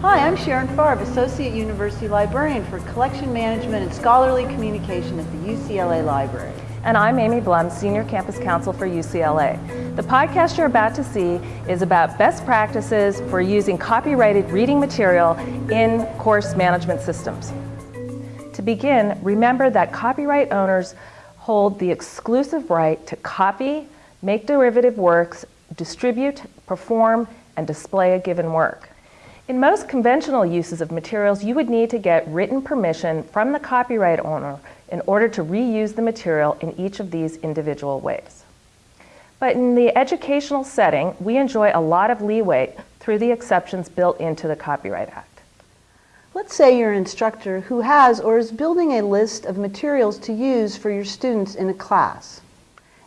Hi, I'm Sharon Farb, Associate University Librarian for Collection Management and Scholarly Communication at the UCLA Library. And I'm Amy Blum, Senior Campus Counsel for UCLA. The podcast you're about to see is about best practices for using copyrighted reading material in course management systems. To begin, remember that copyright owners hold the exclusive right to copy, make derivative works, distribute, perform, and display a given work. In most conventional uses of materials, you would need to get written permission from the copyright owner in order to reuse the material in each of these individual ways. But in the educational setting, we enjoy a lot of leeway through the exceptions built into the Copyright Act. Let's say you're an instructor who has or is building a list of materials to use for your students in a class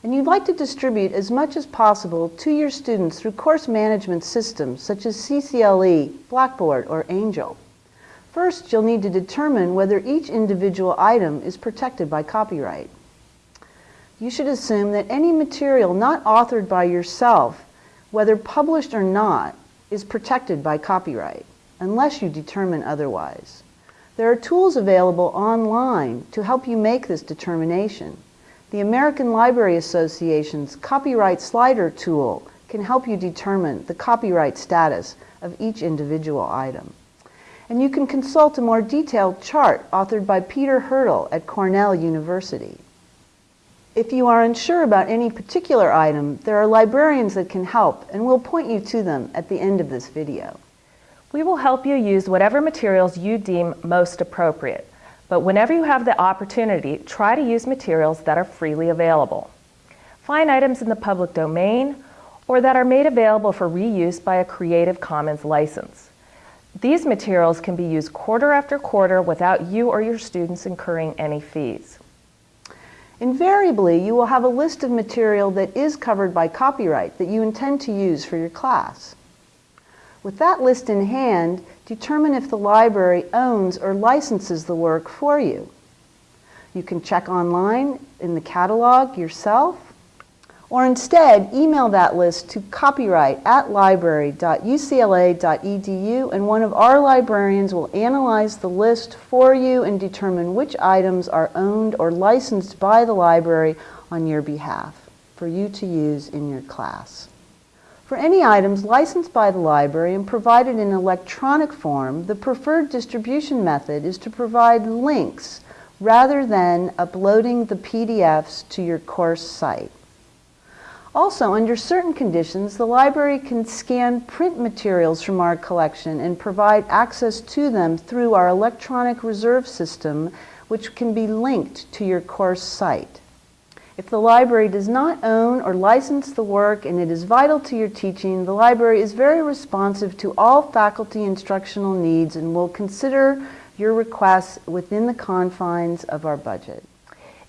and you'd like to distribute as much as possible to your students through course management systems such as CCLE, Blackboard, or Angel. First, you'll need to determine whether each individual item is protected by copyright. You should assume that any material not authored by yourself, whether published or not, is protected by copyright, unless you determine otherwise. There are tools available online to help you make this determination. The American Library Association's Copyright Slider tool can help you determine the copyright status of each individual item. And you can consult a more detailed chart authored by Peter Hirtle at Cornell University. If you are unsure about any particular item, there are librarians that can help, and we'll point you to them at the end of this video. We will help you use whatever materials you deem most appropriate. But whenever you have the opportunity, try to use materials that are freely available. Find items in the public domain or that are made available for reuse by a Creative Commons license. These materials can be used quarter after quarter without you or your students incurring any fees. Invariably, you will have a list of material that is covered by copyright that you intend to use for your class. With that list in hand, determine if the library owns or licenses the work for you. You can check online in the catalog yourself, or instead email that list to copyright at library.ucla.edu and one of our librarians will analyze the list for you and determine which items are owned or licensed by the library on your behalf for you to use in your class. For any items licensed by the library and provided in electronic form, the preferred distribution method is to provide links rather than uploading the PDFs to your course site. Also, under certain conditions, the library can scan print materials from our collection and provide access to them through our electronic reserve system, which can be linked to your course site. If the library does not own or license the work and it is vital to your teaching, the library is very responsive to all faculty instructional needs and will consider your requests within the confines of our budget.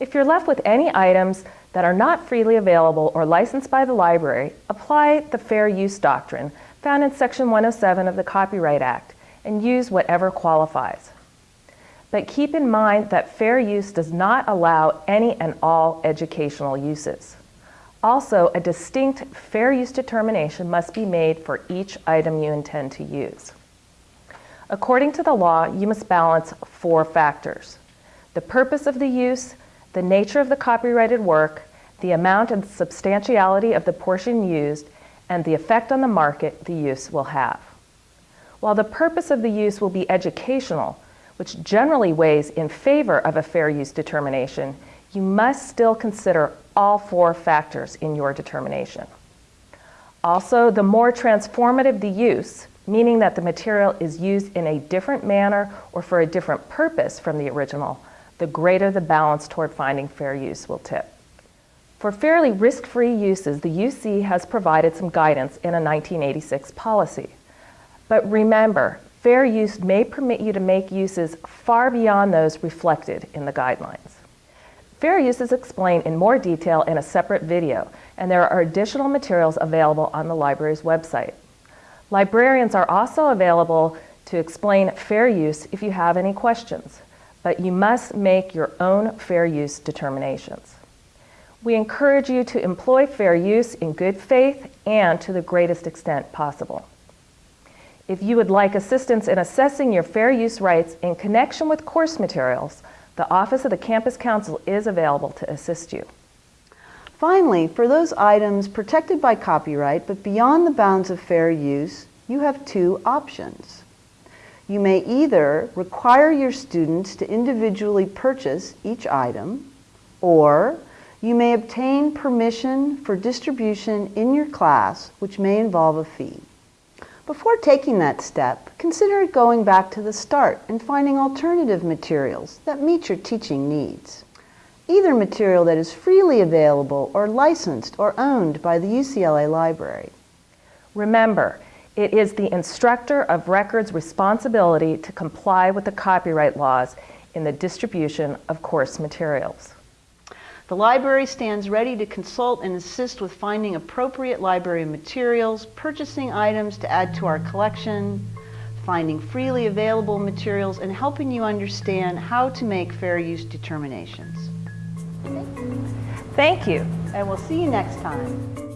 If you're left with any items that are not freely available or licensed by the library, apply the Fair Use Doctrine found in Section 107 of the Copyright Act and use whatever qualifies. But keep in mind that fair use does not allow any and all educational uses. Also, a distinct fair use determination must be made for each item you intend to use. According to the law, you must balance four factors. The purpose of the use, the nature of the copyrighted work, the amount and substantiality of the portion used, and the effect on the market the use will have. While the purpose of the use will be educational, which generally weighs in favor of a fair use determination, you must still consider all four factors in your determination. Also, the more transformative the use, meaning that the material is used in a different manner or for a different purpose from the original, the greater the balance toward finding fair use will tip. For fairly risk-free uses, the UC has provided some guidance in a 1986 policy. But remember, fair use may permit you to make uses far beyond those reflected in the guidelines. Fair use is explained in more detail in a separate video, and there are additional materials available on the library's website. Librarians are also available to explain fair use if you have any questions, but you must make your own fair use determinations. We encourage you to employ fair use in good faith and to the greatest extent possible. If you would like assistance in assessing your fair use rights in connection with course materials, the Office of the Campus Counsel is available to assist you. Finally, for those items protected by copyright but beyond the bounds of fair use, you have two options. You may either require your students to individually purchase each item, or you may obtain permission for distribution in your class, which may involve a fee. Before taking that step, consider going back to the start and finding alternative materials that meet your teaching needs. Either material that is freely available or licensed or owned by the UCLA Library. Remember, it is the instructor of record's responsibility to comply with the copyright laws in the distribution of course materials. The library stands ready to consult and assist with finding appropriate library materials, purchasing items to add to our collection, finding freely available materials, and helping you understand how to make fair use determinations. Thank you. And we'll see you next time.